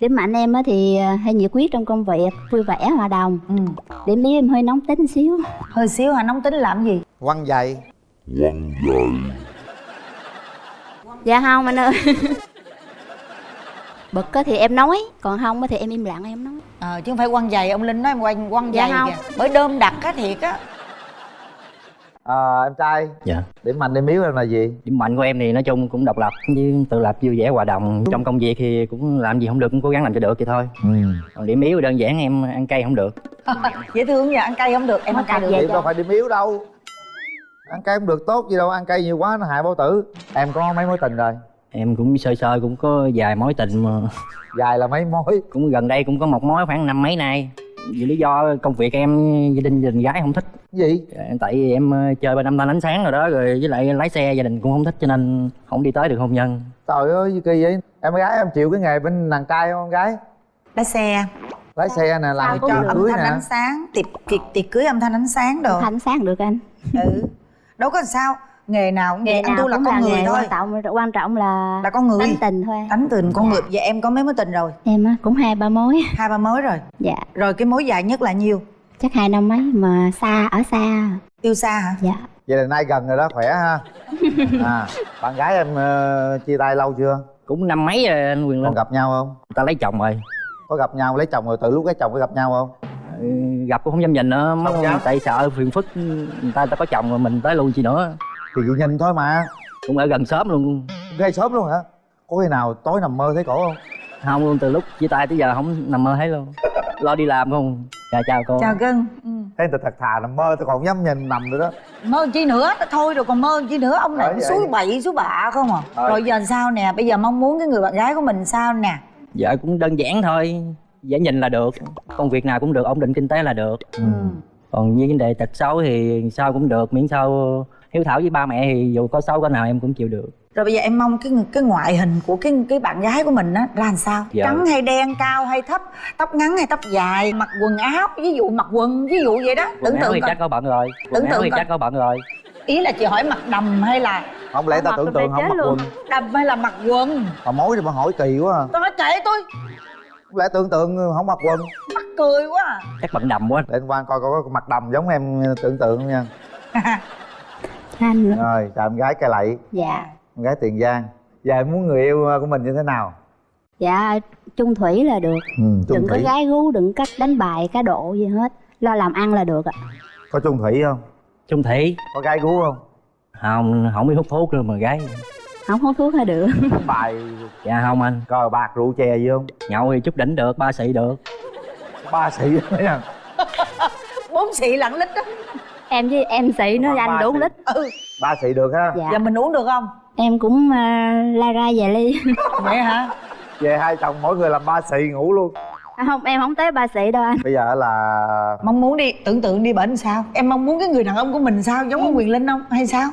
điểm mạnh em á thì à, hay nhiệt huyết trong công việc vui vẻ hòa đồng. Ừ. điểm yếu em hơi nóng tính xíu. Hơi xíu hả nóng tính làm gì? Quăng giày. Dạ không anh ơi. Bực á thì em nói còn không á thì em im lặng em nói. Ờ chứ không phải quăng giày ông linh nói em quăng quăng Dạ giày không. kìa. Bởi đơm đặt á thiệt á à, em trai. Dạ. Điểm mạnh điểm yếu em là gì? Điểm mạnh của em thì nói chung cũng độc lập với tự lập vui vẻ hòa đồng. Trong công việc thì cũng làm gì không được cũng cố gắng làm cho được vậy thôi. Ừ. còn điểm yếu đơn giản em ăn cay không được. Dễ thương vậy ăn cay không được em ăn cay được đâu phải điểm yếu đâu. Ăn cay không được tốt gì đâu ăn cay nhiều quá nó hại bao tử. Em có mấy mối tình rồi? Em cũng sơ sơ cũng có vài mối tình mà. Dài là mấy mối. Cũng gần đây cũng có một mối khoảng năm mấy nay vì lý do công việc em gia đình gia đình gái không thích. Gì? Dạ, tại vì em ờ, chơi ba năm thanh ánh sáng rồi đó rồi với lại lái xe gia đình cũng không thích cho nên không đi tới được hôn nhân. Trời ơi gì kỳ vậy? Em gái em chịu cái nghề bên đàn trai không em gái? Lái xe. Lái xe nè làm cho âm cưới thanh nè. ánh sáng? Tiệc tiệc tiệc cưới âm thanh ánh sáng đồ. Thanh sáng được anh. Ừ. Đâu có làm sao nghề nào cũng vậy anh tu là con là người thôi. quan trọng quan trọng là là con người. tánh tình thôi. Tánh tình con người. Vậy em có mấy mối tình rồi? Em á cũng hai ba mối. Hai ba mối rồi. Dạ. Rồi cái mối dài nhất là nhiêu? Chắc hai năm mấy mà xa ở xa. Yêu xa hả? Dạ. Vậy là nay gần rồi đó khỏe ha. À bạn gái em ờ, chia tay lâu chưa? Cũng năm mấy rồi anh quyền linh còn gặp nhau không? Người ta lấy chồng rồi. Có gặp nhau lấy chồng rồi từ lúc lấy chồng có gặp nhau không? Gặp cũng không dám nhìn nữa Không dám. tại sợ phiền phức người ta người ta có chồng rồi mình tới lui chi nữa thì chị nhìn thôi mà. Cũng ở gần xóm luôn. Gây sớm luôn hả? Có khi nào tối nằm mơ thấy cổ không? Không luôn từ lúc chia tay tới giờ không nằm mơ thấy luôn. Lo đi làm không? Chào chào cô. Chào cưng ừ. thấy người ta thật thà nằm mơ tôi còn dám nhìn nằm nữa đó. Mơ chi nữa? Thôi rồi còn mơ chi nữa? Ông này vậy. suối bậy suối bạ không à? Ờ. rồi giờ sao nè? Bây giờ mong muốn cái người bạn gái của mình sao nè? Vợ cũng đơn giản thôi. Dễ nhìn là được. Công việc nào cũng được ổn định kinh tế là được. Ừ. còn như vấn đề tật xấu thì sao cũng được miễn sao hiếu thảo với ba mẹ thì dù có xấu có nào em cũng chịu được. Rồi bây giờ em mong cái cái ngoại hình của cái cái bạn gái của mình á ra làm sao? Dạ. trắng hay đen cao hay thấp? Tóc ngắn hay tóc dài? Mặc quần áo? Ví dụ mặc quần ví dụ vậy đó. Quần tưởng tượng thì coi. chắc có bận rồi. Quần Tưởng tượng thì coi. chắc có bận rồi. Ý là chị hỏi mặc đầm hay là không lẽ ta tưởng mặc tượng không mặc luôn. quần. Đầm hay là mặc quần? Mà mối thì mà hỏi kỳ quá à. tôi nói kệ tôi. Không lẽ tưởng tượng không mặc quần? Mắc cười quá à. chắc bận đầm quá. Để anh quan coi coi có mặc đầm giống em tưởng tượng nha. Anh rồi chào em gái cây lậy. Dạ. Em gái tiền giang. Giờ em muốn người yêu của mình như thế nào? Dạ chung thủy là được. Ừ, chung đừng có thủy. gái gú đừng có đánh bài cá độ gì hết. Lo làm ăn là được ạ. Có chung thủy không? Chung thủy. Có gái gú không? Không không biết hút thuốc nữa mà gái. Không hút thuốc hay được. Bài. Dạ không anh. Cờ bạc rượu chè gì không? Nhậu thì chút đỉnh được ba xị được ba sĩ đấy nha bốn xị lặng lít đó. Em với em xị nó Khoảng anh đủ xị. lít. Ừ. Ba sĩ được ha? Dạ. Giờ mình uống được không? Em cũng uh, la ra về ly. Vậy hả? Về hai chồng mỗi người làm ba sĩ ngủ luôn. À, không em không tới ba sĩ đâu anh. Bây giờ là mong muốn đi tưởng tượng đi bệnh sao? Em mong muốn cái người đàn ông của mình sao? Giống ông quyền linh không? Hay sao?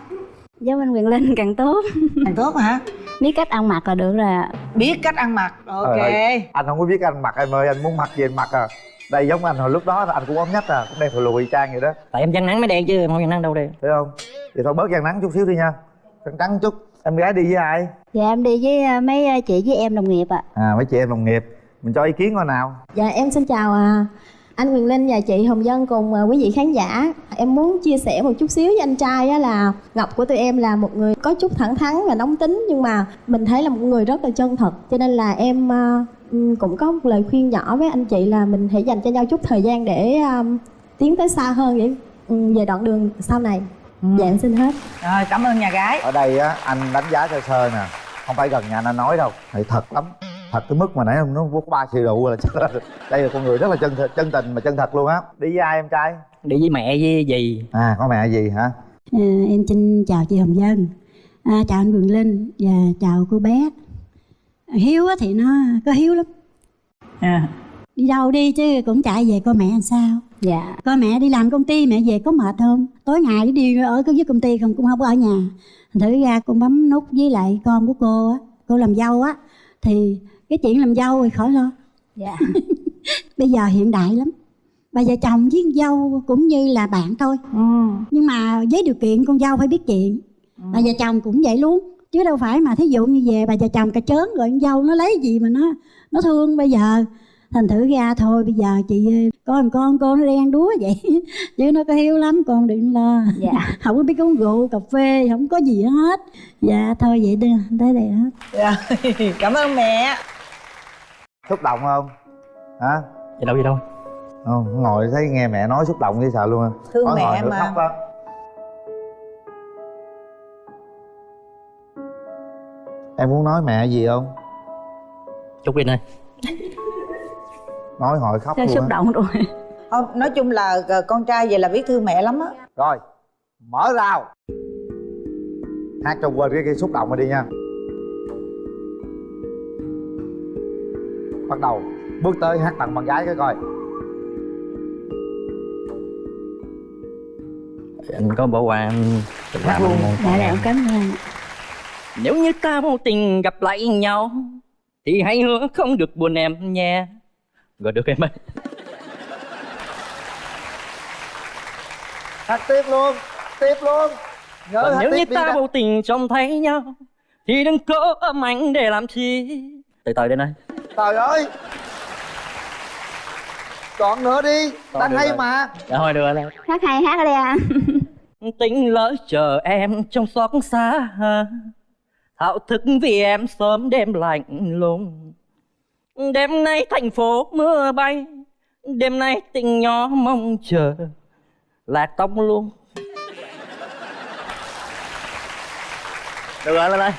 Giống anh quyền linh càng tốt. Càng tốt hả biết cách ăn mặc là được rồi ạ. biết cách ăn mặc. Ok. Trời anh không có biết anh mặc em ơi anh muốn mặc gì anh mặc à. Đây giống anh hồi lúc đó anh cũng ốm nhách à cũng đen thùi lùi trang vậy đó. Tại em chăn nắng mới đen chứ em không chăn nắng đâu đen thấy không? Thì thôi bớt gian nắng chút xíu đi nha. Trắng trắng chút. Em gái đi với ai? Dạ em đi với ờ, mấy ờ, chị với em đồng nghiệp ạ. À mấy chị em đồng nghiệp. Mình cho ý kiến coi nào. Dạ em xin chào à, anh Quyền Linh và chị Hồng Dân cùng à, quý vị khán giả. Em muốn chia sẻ một chút xíu với anh trai á là Ngọc của tụi em là một người có chút thẳng thắn và nóng tính Nhưng mà mình thấy là một người rất là chân thật. Cho nên là em à, cũng có một lời khuyên nhỏ với anh chị là mình hãy dành cho nhau chút thời gian để à, tiến tới xa hơn để về đoạn đường sau này. Dạ em xin hết. Rồi cảm ơn nhà gái. Ở đây á anh đánh giá sơ sơ nè. Không phải gần nhà anh nói đâu. Thì thật lắm thật tới mức mà nãy nó có ba xì rượu là chắc là đây là con người rất là chân thật, chân tình mà chân thật luôn á đi với ai em trai đi với mẹ với dì à có mẹ gì hả À, em xin chào chị Hồng Dân, à, chào anh Quyền Linh và chào cô bé. Hiếu á thì nó có hiếu lắm, à. đi đâu đi chứ cũng chạy về coi mẹ làm sao. dạ Coi mẹ đi làm công ty mẹ về có mệt không? Tối ngày đi ở cái với công ty không cũng không có ở nhà. Thành thử ra con bấm nút với lại con của cô á, cô làm dâu á thì cái chuyện làm dâu thì khỏi lo. dạ Bây giờ hiện đại lắm. Bà vợ chồng với con dâu cũng như là bạn thôi. ừ. Nhưng mà với điều kiện con dâu phải biết chuyện. Bà vợ chồng cũng vậy luôn chứ đâu phải mà thí dụ như về bà già chồng cà chớn rồi con dâu nó lấy gì mà nó nó thương bây giờ thành thử ra thôi bây giờ chị có một con con nó đen đúa vậy chứ nó có hiếu lắm con đừng lo. Dạ. Không có biết uống rượu cà phê không có gì hết. Dạ thôi vậy đi tới đây hết. Rồi, cảm ơn mẹ. Xúc động không? Hả? Gì đâu gì đâu. Không ngồi thấy nghe mẹ nói xúc động như sợ luôn Thương Nói mẹ mà. khóc đó em muốn nói mẹ gì không? Chúc đi ơi nói hồi khóc Hơi luôn xúc động rồi? Không, nói chung là ờ, con trai vậy là biết thương mẹ lắm á. Rồi mở rào. Hát cho quên cái, cái xúc động rồi đi nha. Bắt đầu bước tới hát tặng bạn gái cái coi. Anh có bỏ qua em làm luôn. dạ dạ em cảm ơn nếu như ta vô tình gặp lại nhau thì hãy hứa không được buồn em nha rồi được em ơi hát tiếp luôn tiếp luôn. Nhớ Còn nếu như ta vô tình trông thấy nhau thì đừng có ấm anh để làm chi. Từ từ đến đây trời ơi. Còn nữa đi Còn đang được hay rồi. mà. Dạ thôi được rồi. Hát hay hát ở đây anh tính lỡ chờ em trong xót xa. Thao thức vì em sớm đêm lạnh lùng đêm nay thành phố mưa bay đêm nay tình nhỏ mong chờ lạc tóc luôn. Được rồi lên đây.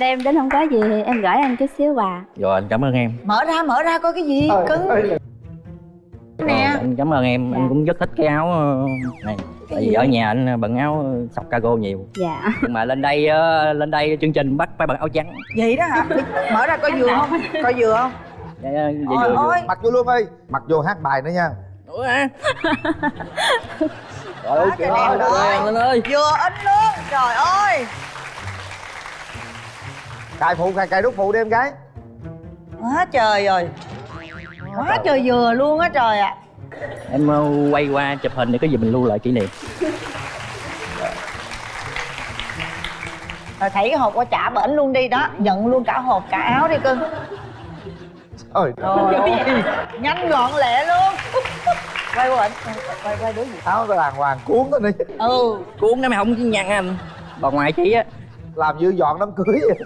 Đem đến không có gì thì em gửi anh chút xíu quà. Rồi anh cảm ơn em. Mở ra mở ra coi cái gì cưng nè. Rồi, anh cảm ơn em. Anh Dạ. cũng rất thích cái áo ờ, này tại vì ở nhà anh bận áo sọc cargo nhiều. Dạ. Nhưng mà lên đây ờ, lên đây chương trình bắt phải bận áo trắng. Vậy đó hả? Mở ra coi vừa không? Coi vừa không? Dạ, dạ, dạ, Ôi, vừa, vừa. ôi. mặc vô luôn đi mặc vô hát bài nữa nha. Ủa à? Trời ơi, trời ơi, anh ơi. Vừa in luôn. Trời ơi. Cài phụ cài cài đút phụ đi em gái. Quá trời rồi quá trời vừa luôn á trời ạ Em ờ, quay qua chụp hình để có gì mình lưu lại kỷ niệm. Rồi thảy cái hộp qua trả bển luôn đi đó nhận luôn cả hộp cả áo đi cưng trời. Trời ơi, nhanh gọn lẹ luôn. Quay qua ảnh quay quay đối diện áo đàng hoàng cuốn nó đi. Ừ. Cuốn nó mày không nhăn anh. Bà ngoại chị á. Làm như dọn đám cưới vậy.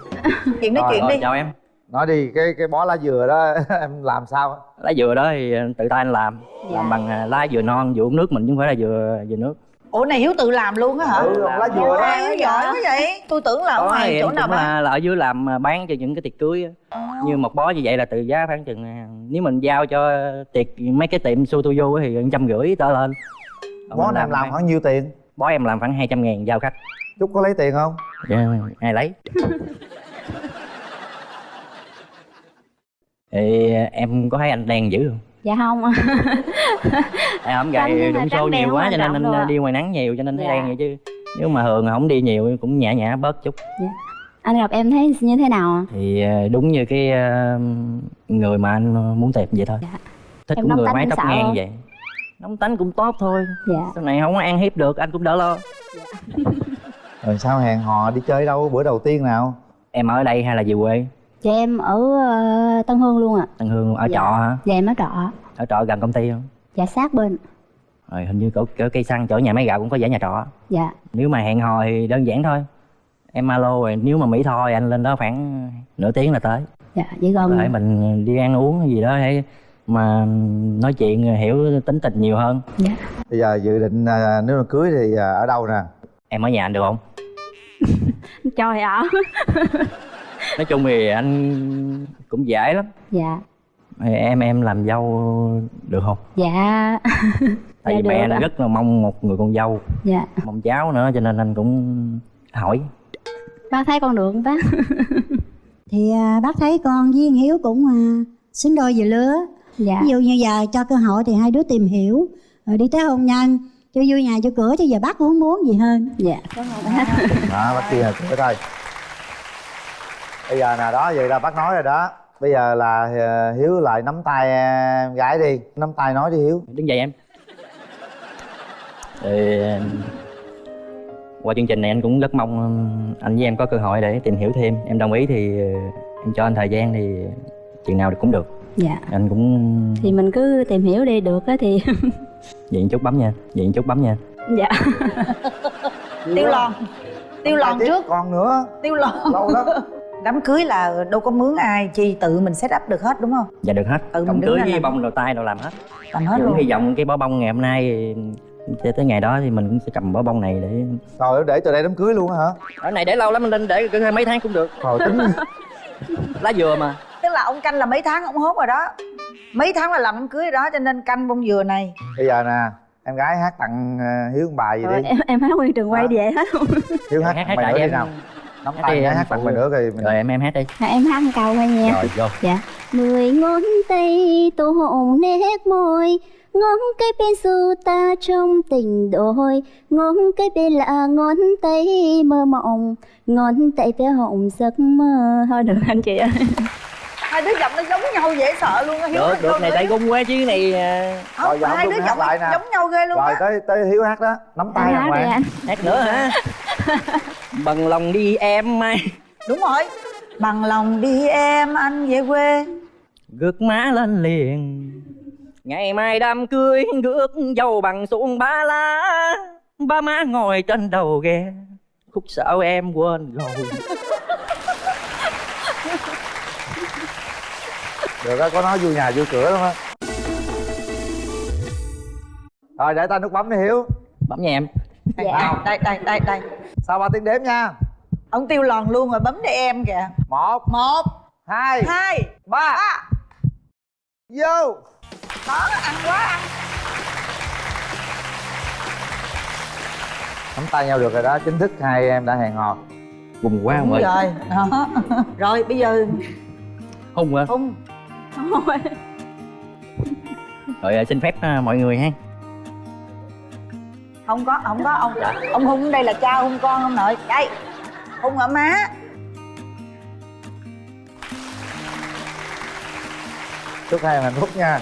chuyện nói Rồi, chuyện Rồi, đi. chào em nói đi cái cái bó lá dừa đó em làm sao Lá dừa đó thì tự tay anh làm. Dạ. Làm bằng à, lá dừa non, dừa uống nước mình chứ không phải là dừa dừa nước. Ủa này hiếu tự làm luôn á hả? Ừ lá dừa đó. Hiếu giỏi quá vậy. Tôi tưởng là ở ngoài chỗ nào bán? là, là ở dưới làm bán cho những cái tiệc cưới á. Như một bó như vậy là từ giá khoảng chừng Nếu mình giao cho tiệc mấy cái tiệm su tu du thì trăm rưỡi trở lên. Bó em làm khoảng nhiêu tiền? Bó em làm khoảng 200 ngàn giao khách. Chút có lấy tiền không? Dạ, ai lấy thì em có thấy anh đen dữ không? Dạ không. Em không gầy đụng xô nhiều quá cho nên anh đi ngoài nắng nhiều cho nên thấy Dạ. đen vậy chứ. Nếu mà thường không đi nhiều cũng nhã nhã bớt chút. Anh gặp em thấy như thế nào ạ? thì ờ, đúng như cái ờ, người mà anh muốn tìm vậy thôi. Dạ. thích Em cũng người mái tóc ngang không? vậy. Nóng tánh cũng tốt thôi. Dạ. Sau này không có ăn hiếp được anh cũng đỡ lo. Rồi sao hẹn hò đi chơi đâu? Bữa đầu tiên nào? Em ở đây hay là về quê dạ em ở ờ, tân hương luôn ạ. Tân Hương ở Dạ. trọ hả? Dạ em ở trọ ở trọ gần công ty không? Dạ sát bên. Rồi hình như cỡ, cỡ cây xăng chỗ nhà máy gạo cũng có giải nhà trọ. Dạ. Nếu mà hẹn hò thì đơn giản thôi. Em alo rồi nếu mà mỹ tho thì anh lên đó khoảng nửa tiếng là tới. Dạ vậy gần thể mình đi ăn uống hay gì đó để mà nói chuyện hiểu tính tình nhiều hơn. Dạ. Bây giờ dự định à, nếu mà cưới thì à, ở đâu nè? Em ở nhà anh được không? Cho thì ở nói chung thì anh cũng dễ lắm. Dạ. Em em làm dâu được không? Dạ. Tại Dạ, vì mẹ anh ạ. rất là mong một người con dâu dạ. mong cháu nữa cho nên anh cũng hỏi. Bác thấy con được không bác? Thì à, bác thấy con với anh hiếu cũng à, xứng đôi về lứa. Dạ. Ví dụ như giờ cho cơ hội thì hai đứa tìm hiểu. Rồi đi tới hôn nhân cho vui nhà cho cửa chứ giờ bác cũng không muốn gì hơn. Dạ. Cảm ơn bác. Đó bác kia là cưới thôi bây giờ nè đó vậy là bác nói rồi đó. Bây giờ là à, hiếu lại nắm tay em gái đi. Nắm tay nói đi hiếu. Đứng dậy em. Thì qua chương trình này anh cũng rất mong anh với em có cơ hội để tìm hiểu thêm. Em đồng ý thì em cho anh thời gian thì chừng nào cũng được. Dạ. Anh cũng thì mình cứ tìm hiểu đi được á thì. Vậy chút bấm nha vậy chút bấm nha. Dạ. Tiêu lòn. tiêu tiếp trước. còn nữa. Tiêu lòn. Lâu lắm đám cưới là đâu có mướn ai chi tự mình set up được hết đúng không? Dạ được hết. Ừ, mình cổng đứng cưới với làm. bông đầu tay đồ làm hết. Làm hết cũng luôn. hy vọng cái bó bông ngày hôm nay cho tới ngày đó thì mình cũng sẽ cầm bó bông này để rồi để từ đây đám cưới luôn á hả? Ở này để lâu lắm mình lên để cỡ mấy tháng cũng được. Rồi tính lá dừa mà. Tức là ông canh là mấy tháng ông hốt rồi đó. Mấy tháng là làm đám cưới rồi đó cho nên canh bông dừa này. Bây giờ nè em gái hát tặng ờ, hiếu một bài gì rồi đi. em em hát nguyên trường quay Hả? về hết luôn hiếu hát hát tặng hát bài nữa đi nào nắm Hát tay em hát tặng phụ. bài nữa thì mình. rồi em em hát đi. Dạ, em hát một câu thôi nha. Rồi vô. Dạ. Mười ngón tay tô hồng nét môi ngón cái bên du ta trong tình đôi. Ngón cái bên là ngón tay mơ mộng ngón tay bé hồng giấc mơ. Thôi được anh chị ơi hai đứa giọng nó giống nhau dễ sợ luôn á hiếu được hát được này đi. gung quá chứ này à, không Rồi, giọng hai đứa giọng lại nè. giống nhau ghê luôn rồi á. tới tới hiếu hát đó. Nắm tay hoàng. anh. Hát nữa hả bằng lòng đi em mai đúng rồi. Bằng lòng đi em anh về quê. Gước má lên liền. Ngày mai đám cưới gước dâu bằng xuống ba lá. Ba má ngồi trên đầu ghe. Khúc sao em quên rồi. Được á có nói vui nhà vui cửa lắm á. Rồi để tay nút bấm đi hiếu. Bấm nha em. Dạ. đây đây đây đây sau ba tiếng đếm nha? Ông tiêu lòn luôn rồi bấm để em kìa. Một một hai hai ba. ba. Vô. Đó ăn quá ăn. Nắm tay nhau được rồi đó chính thức hai em đã hẹn hò. Vùng quá không ơi. rồi. Đó. Rồi bây giờ hung quá hung rồi à, xin phép à, mọi người ha không có không có, ông ông hung đây là cha hung con ông nội. Đây hung ở má. Chúc hai em hạnh phúc nha.